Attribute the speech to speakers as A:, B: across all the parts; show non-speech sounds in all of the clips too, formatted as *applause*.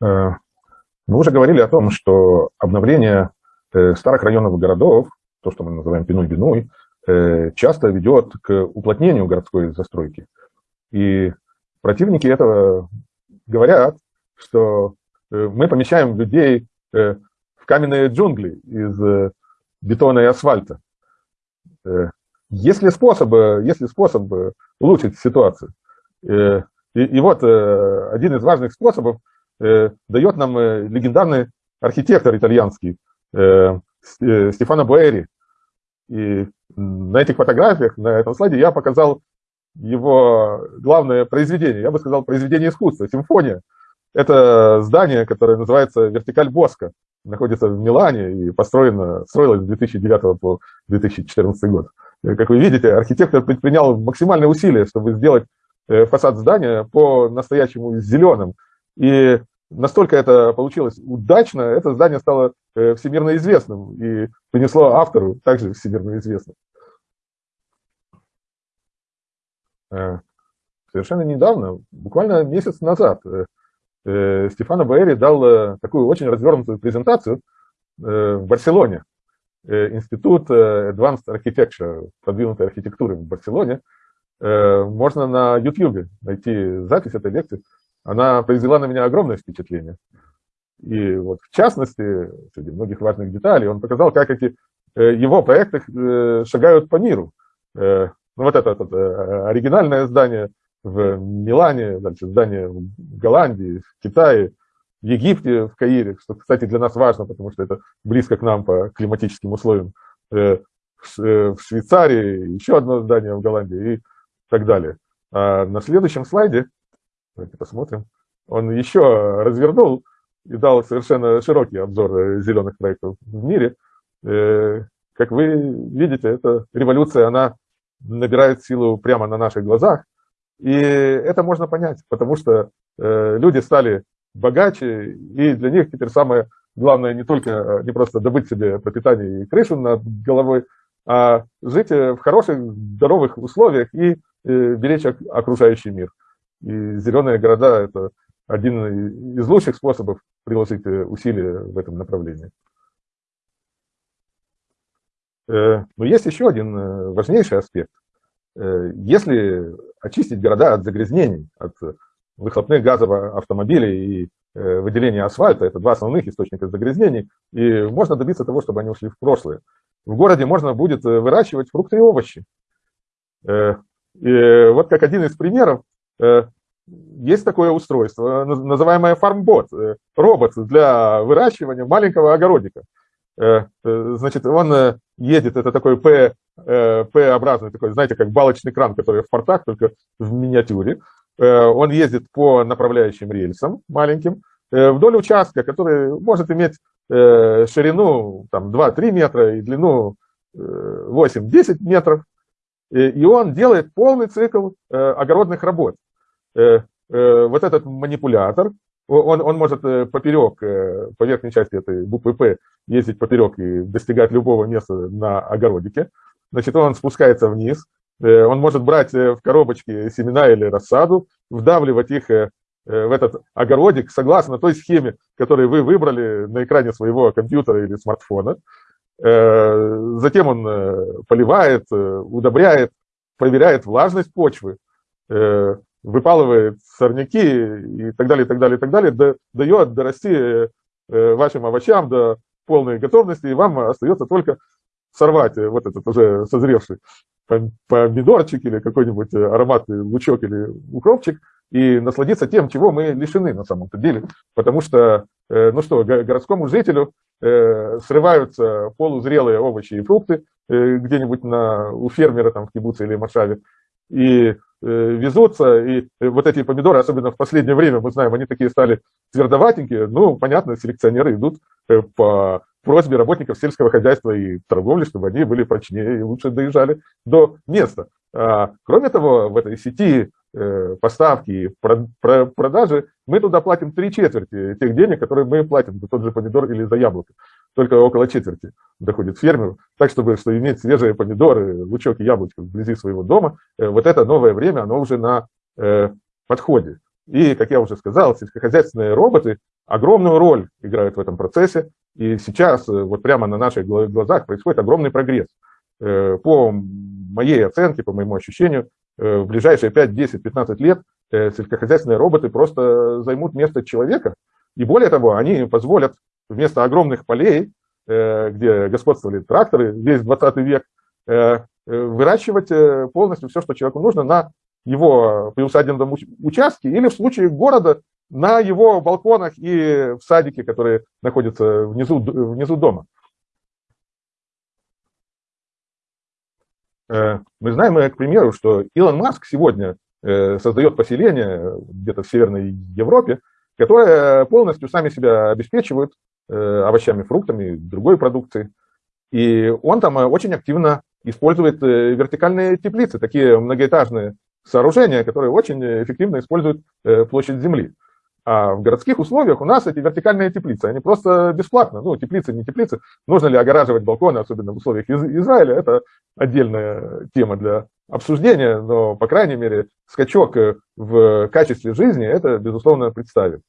A: Мы уже говорили о том, что обновление старых районов городов, то, что мы называем пиной-биной, часто ведет к уплотнению городской застройки. И противники этого говорят, что мы помещаем людей в каменные джунгли из бетона и асфальта. Есть ли способ, есть ли способ улучшить ситуацию? И, и вот один из важных способов дает нам легендарный архитектор итальянский Стефано Буэри. И на этих фотографиях, на этом слайде я показал его главное произведение, я бы сказал, произведение искусства, симфония. Это здание, которое называется «Вертикаль Боска», находится в Милане и построено, строилось с 2009 по 2014 год. Как вы видите, архитектор предпринял максимальные усилия, чтобы сделать э, фасад здания по-настоящему зеленым. И настолько это получилось удачно, это здание стало э, всемирно известным и принесло автору также всемирно известным. Э, совершенно недавно, буквально месяц назад, э, Стефано Баэри дал такую очень развернутую презентацию в Барселоне. Институт Advanced Architecture, продвинутой архитектуры в Барселоне. Можно на YouTube найти запись этой лекции. Она произвела на меня огромное впечатление. И вот в частности, среди многих важных деталей, он показал, как эти его проекты шагают по миру. Ну, вот это, это оригинальное здание в Милане, дальше здание в Голландии, в Китае, в Египте, в Каире, что, кстати, для нас важно, потому что это близко к нам по климатическим условиям, э, в Швейцарии, еще одно здание в Голландии и так далее. А на следующем слайде, давайте посмотрим, он еще развернул и дал совершенно широкий обзор зеленых проектов в мире. Э, как вы видите, эта революция, она набирает силу прямо на наших глазах. И это можно понять, потому что э, люди стали богаче, и для них теперь самое главное не только э, не просто добыть себе пропитание и крышу над головой, а жить э, в хороших, здоровых условиях и э, беречь окружающий мир. И зеленые города – это один из лучших способов приложить э, усилия в этом направлении. Э, но есть еще один э, важнейший аспект. Если очистить города от загрязнений, от выхлопных газов автомобилей и выделения асфальта, это два основных источника загрязнений, и можно добиться того, чтобы они ушли в прошлое. В городе можно будет выращивать фрукты и овощи. И вот как один из примеров, есть такое устройство, называемое фармбот, робот для выращивания маленького огородика. Значит, он едет, это такой э, П-образный, такой, знаете, как балочный кран, который в портах, только в миниатюре. Э, он ездит по направляющим рельсам маленьким, э, вдоль участка, который может иметь ширину там, 2-3 метра и длину 8-10 метров. И он делает полный цикл огородных работ. Вот этот манипулятор, он, он может э, поперек, э, по верхней части этой буквы «П» ездить поперек и достигать любого места на огородике. Значит, он спускается вниз, э, он может брать в коробочки семена или рассаду, вдавливать их в этот огородик согласно той схеме, которую вы выбрали на экране своего компьютера или смартфона. Затем он поливает, удобряет, проверяет влажность почвы, выпалывает сорняки и так далее, и так далее, и так далее, дает дорасти э, вашим овощам до полной готовности, и вам остается только сорвать вот этот уже созревший помидорчик или какой-нибудь ароматный лучок или укропчик и насладиться тем, чего мы лишены на самом-то деле. Потому что, э, ну что, городскому жителю э, срываются полузрелые овощи и фрукты где-нибудь на, у фермера там в кибуце или Машаве, и Э, везутся, и э, вот эти помидоры, особенно в последнее время, мы знаем, они такие стали твердоватенькие, ну, понятно, селекционеры идут э, по просьбе работников сельского хозяйства и торговли, чтобы они были прочнее и лучше доезжали до места. А, кроме того, в этой сети поставки и продажи мы туда платим три четверти тех денег, которые мы платим. За тот же помидор или за яблоко только около четверти доходит фермеру. Так, чтобы, чтобы иметь свежие помидоры, лучок и яблочко вблизи своего дома, э, вот это новое время, оно уже на э, подходе. И, как я уже сказал, сельскохозяйственные роботы огромную роль играют в этом процессе. И сейчас вот прямо на наших глазах происходит огромный прогресс. По моей оценке, по моему ощущению, в ближайшие 5, 10, 15 лет сельскохозяйственные роботы просто займут место человека. И более того, они позволят вместо огромных полей, где господствовали тракторы весь 20 век, выращивать полностью все, что человеку нужно на его приусадебном участке или в случае города на его балконах и в садике, которые находятся внизу, внизу дома. Э, мы знаем, э, к примеру, что Илон Маск сегодня э, создает поселение где-то в Северной Европе, которые полностью сами себя обеспечивают овощами, фруктами, другой продукцией. И он там очень активно использует вертикальные теплицы, такие многоэтажные сооружения, которые очень эффективно используют э, площадь земли. А в городских условиях у нас эти вертикальные теплицы, они просто бесплатно. Ну, теплицы, не теплицы. Нужно ли огораживать балконы, особенно в условиях Из Израиля, это отдельная тема для обсуждения, но, по крайней мере, скачок в качестве жизни это, безусловно, представит.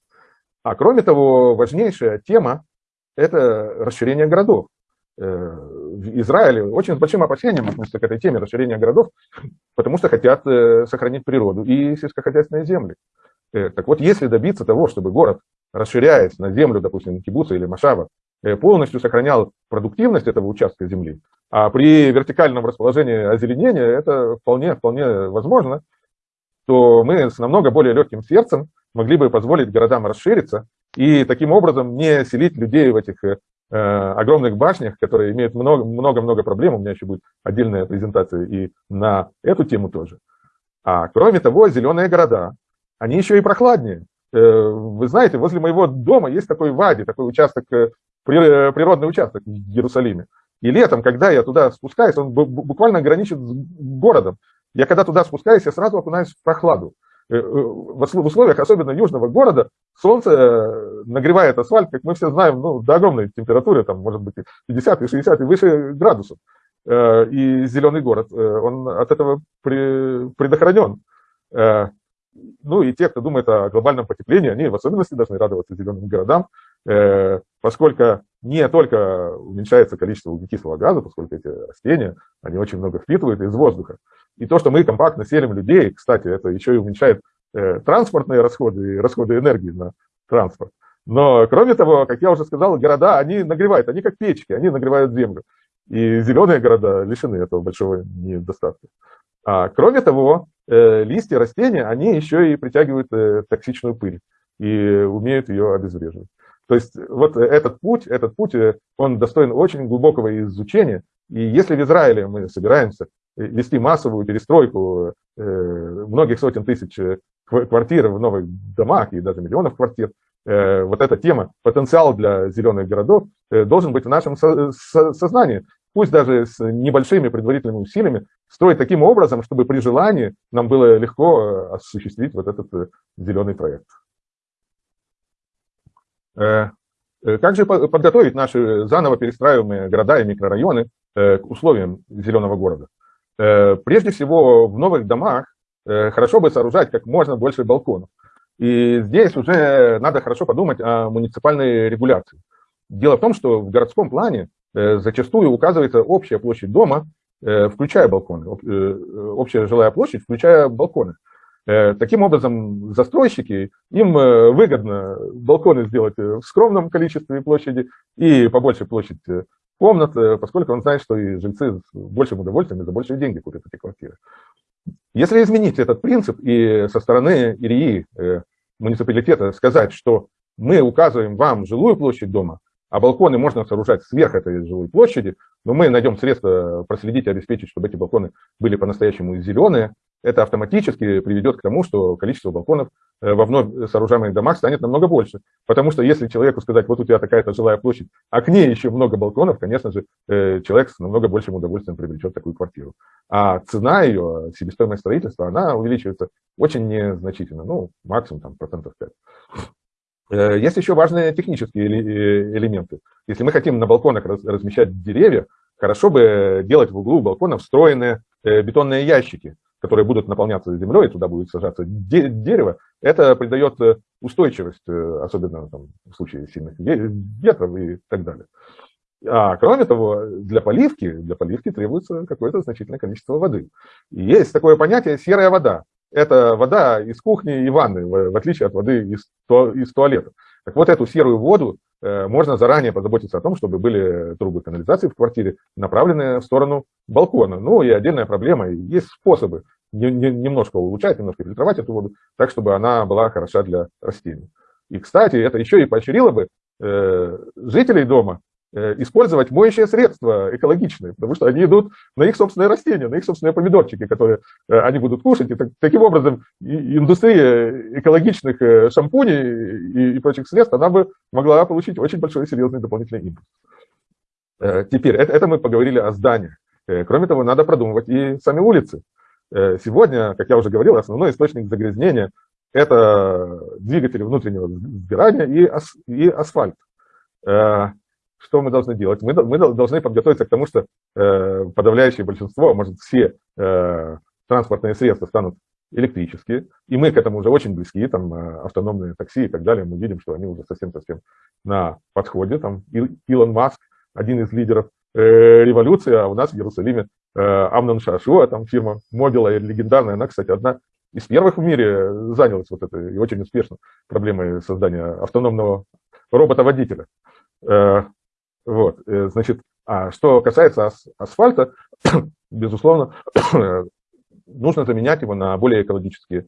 A: А кроме того, важнейшая тема – это расширение городов. Э, в Израиле очень с большим опасением относятся к этой теме расширения городов, потому что хотят э, сохранить природу и сельскохозяйственные земли. Э, так вот, если добиться того, чтобы город, расширяясь на землю, допустим, кибуца или машава, полностью сохранял продуктивность этого участка земли, а при вертикальном расположении озеленения это вполне, вполне возможно, то мы с намного более легким сердцем могли бы позволить городам расшириться и таким образом не селить людей в этих Э, огромных башнях, которые имеют много-много проблем, у меня еще будет отдельная презентация и на эту тему тоже. А кроме того, зеленые города, они еще и прохладнее. Э, вы знаете, возле моего дома есть такой вади, такой участок, э, природный участок в Иерусалиме. И летом, когда я туда спускаюсь, он буквально граничит с городом. Я когда туда спускаюсь, я сразу окунаюсь в прохладу. Э, э, в условиях особенно южного города солнце э, нагревает асфальт, как мы все знаем, ну, до огромной температуры, там, может быть, 50 и 60 и выше градусов. И зеленый город, он от этого предохранен. Ну и те, кто думает о глобальном потеплении, они в особенности должны радоваться зеленым городам, поскольку не только уменьшается количество углекислого газа, поскольку эти растения, они очень много впитывают из воздуха, и то, что мы компактно селим людей, кстати, это еще и уменьшает э, транспортные расходы и расходы энергии на транспорт. Но, кроме того, как я уже сказал, города, они нагревают, они как печки, они нагревают землю. И зеленые города лишены этого большого недостатка. А, кроме того, э, листья растения, они еще и притягивают э, токсичную пыль и умеют ее обезвреживать. То есть вот этот путь, этот путь, э, он достоин очень глубокого изучения. И если в Израиле мы собираемся вести массовую перестройку э, многих сотен тысяч э, квартир в новых домах и даже миллионов квартир, э, вот эта тема, потенциал для зеленых городов должен быть в нашем сознании. Пусть даже с небольшими предварительными усилиями строить таким образом, чтобы при желании нам было легко осуществить вот этот зеленый проект. Как же подготовить наши заново перестраиваемые города и микрорайоны к условиям зеленого города? Э, прежде всего, в новых домах э, хорошо бы сооружать как можно больше балконов. И здесь уже надо хорошо подумать о муниципальной регуляции. Дело в том, что в городском плане э, зачастую указывается общая площадь дома, включая балконы, общая жилая площадь, включая балконы. Таким образом, застройщики, им выгодно балконы сделать в скромном количестве площади и побольше площадь комнат, э, поскольку он знает, что и жильцы с большим удовольствием и за большие деньги купят эти квартиры. Если изменить этот принцип и со стороны ИРИ, э, муниципалитета, сказать, что мы указываем вам жилую площадь дома, а балконы можно сооружать сверх этой жилой площади, но мы найдем средства проследить и обеспечить, чтобы эти балконы были по-настоящему зеленые, это автоматически приведет к тому, что количество балконов э, во вновь сооружаемых домах станет намного больше. Потому что если человеку сказать, вот у тебя такая-то жилая площадь, а к ней еще много балконов, конечно же, э, человек с намного большим удовольствием приобретет такую квартиру. А цена ее, себестоимость строительства, она увеличивается очень незначительно, ну, максимум там процентов 5. Э, есть еще важные технические элементы. Если мы хотим на балконах размещать деревья, хорошо бы делать в углу балкона встроенные бетонные ящики, которые будут наполняться землей, туда будет сажаться дерево, это придает устойчивость, особенно там, в случае сильных ветров и так далее. А кроме того, для поливки, для поливки требуется какое-то значительное количество воды. И есть такое понятие серая вода. Это вода из кухни и ванны, в отличие от воды из, то, из туалета. Так вот, эту серую воду э, можно заранее позаботиться о том, чтобы были трубы канализации в квартире, направленные в сторону балкона. Ну и отдельная проблема, есть способы не, не, немножко улучшать, немножко фильтровать эту воду, так, чтобы она была хороша для растений. И, кстати, это еще и поощрило бы э, жителей дома использовать моющие средства экологичные, потому что они идут на их собственные растения, на их собственные помидорчики, которые э, они будут кушать. И так, таким образом индустрия экологичных э, шампуней и, и прочих средств, она бы могла получить очень большой серьезный дополнительный импульс. Теперь, это, это мы поговорили о зданиях. Кроме того, надо продумывать и сами улицы. Сегодня, как я уже говорил, основной источник загрязнения – это двигатели внутреннего сгорания и, ас, и асфальт что мы должны делать? Мы, мы должны подготовиться к тому, что э, подавляющее большинство, может все э, транспортные средства станут электрические, и мы к этому уже очень близки, там э, автономные такси и так далее, мы видим, что они уже совсем-совсем на подходе, там Илон Маск, один из лидеров э, революции, а у нас в Иерусалиме э, Амнон Шашуа, там фирма Мобила, легендарная, она, кстати, одна из первых в мире занялась вот этой и очень успешно проблемой создания автономного робота-водителя. Э, вот, э, значит, а что касается ас асфальта, *coughs* безусловно, *coughs* нужно заменять его на более экологические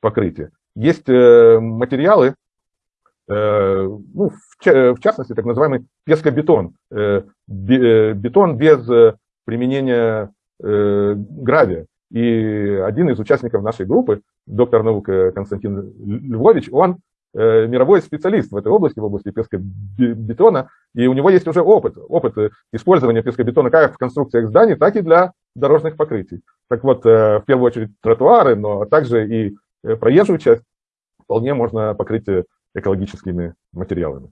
A: покрытия. Есть э, материалы, э, ну, в, частности, так называемый пескобетон, бетон без применения гравия. И один из участников нашей группы, доктор наук Константин Львович, он мировой специалист в этой области, в области пескобетона, и у него есть уже опыт, опыт использования пескобетона как в конструкциях зданий, так и для дорожных покрытий. Так вот, э, в первую очередь тротуары, но также и э, проезжую часть вполне можно покрыть экологическими материалами.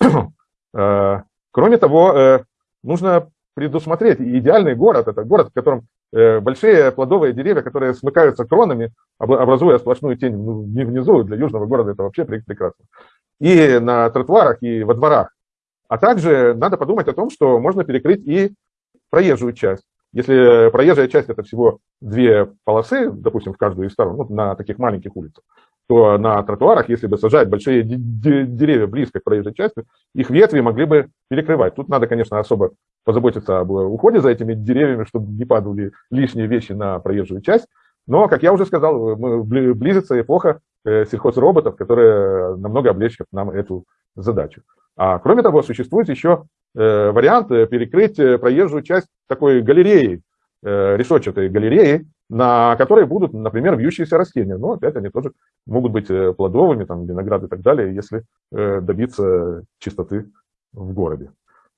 A: *clears throat* Кроме того, нужно предусмотреть идеальный город, это город, в котором Э, большие плодовые деревья, которые смыкаются кронами, образуя сплошную тень внизу, для южного города это вообще прекрасно. И на тротуарах, и во дворах. А также надо подумать о том, что можно перекрыть и проезжую часть. Если проезжая часть это всего две полосы, допустим, в каждую из сторон, ну, на таких маленьких улицах, то на тротуарах, если бы сажать большие деревья близко к проезжей части, их ветви могли бы перекрывать. Тут надо, конечно, особо позаботиться об уходе за этими деревьями, чтобы не падали лишние вещи на проезжую часть. Но, как я уже сказал, близится эпоха сельхозроботов, которые намного облегчат нам эту задачу. А кроме того, существует еще э, вариант перекрыть проезжую часть такой галереей, э, решетчатой галереей, на которой будут, например, вьющиеся растения. Но опять они тоже могут быть плодовыми, там, виноград и так далее, если добиться чистоты в городе.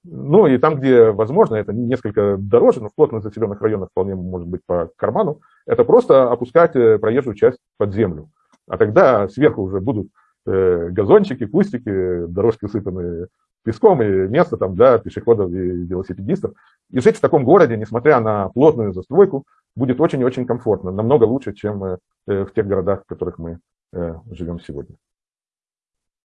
A: Ну и там, где возможно, это несколько дороже, но в плотно заселенных районах вполне может быть по карману, это просто опускать э, проезжую часть под землю. А тогда сверху уже будут э, газончики, кустики, дорожки усыпанные песком и место там для пешеходов и велосипедистов. И жить в таком городе, несмотря на плотную застройку, будет очень-очень комфортно, намного лучше, чем э, в тех городах, в которых мы живем сегодня.